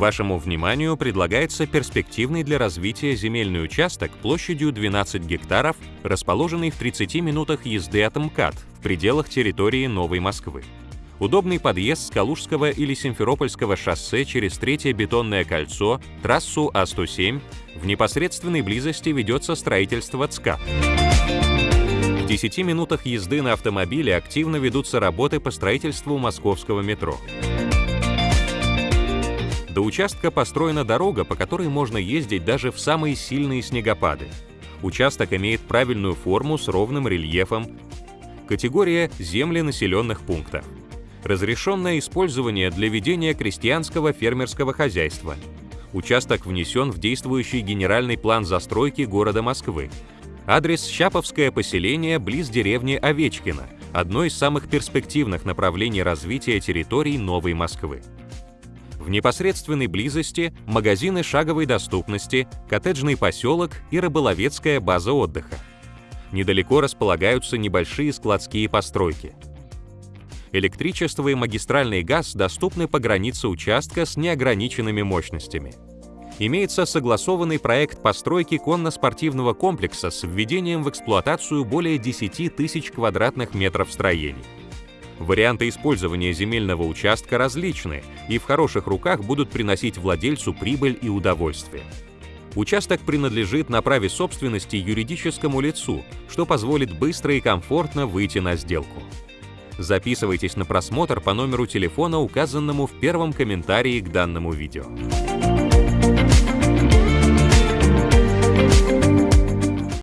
Вашему вниманию предлагается перспективный для развития земельный участок площадью 12 гектаров, расположенный в 30 минутах езды от МКАД в пределах территории Новой Москвы. Удобный подъезд с Калужского или Симферопольского шоссе через Третье бетонное кольцо, трассу А107, в непосредственной близости ведется строительство ЦКАП. В 10 минутах езды на автомобиле активно ведутся работы по строительству московского метро. До участка построена дорога, по которой можно ездить даже в самые сильные снегопады. Участок имеет правильную форму с ровным рельефом. Категория «Земли населенных пунктов». Разрешенное использование для ведения крестьянского фермерского хозяйства. Участок внесен в действующий генеральный план застройки города Москвы. Адрес Щаповское поселение близ деревни Овечкино, одно из самых перспективных направлений развития территорий Новой Москвы. В непосредственной близости магазины шаговой доступности, коттеджный поселок и рыболовецкая база отдыха. Недалеко располагаются небольшие складские постройки. Электричество и магистральный газ доступны по границе участка с неограниченными мощностями. Имеется согласованный проект постройки конно-спортивного комплекса с введением в эксплуатацию более 10 тысяч квадратных метров строений. Варианты использования земельного участка различны и в хороших руках будут приносить владельцу прибыль и удовольствие. Участок принадлежит на праве собственности юридическому лицу, что позволит быстро и комфортно выйти на сделку. Записывайтесь на просмотр по номеру телефона, указанному в первом комментарии к данному видео.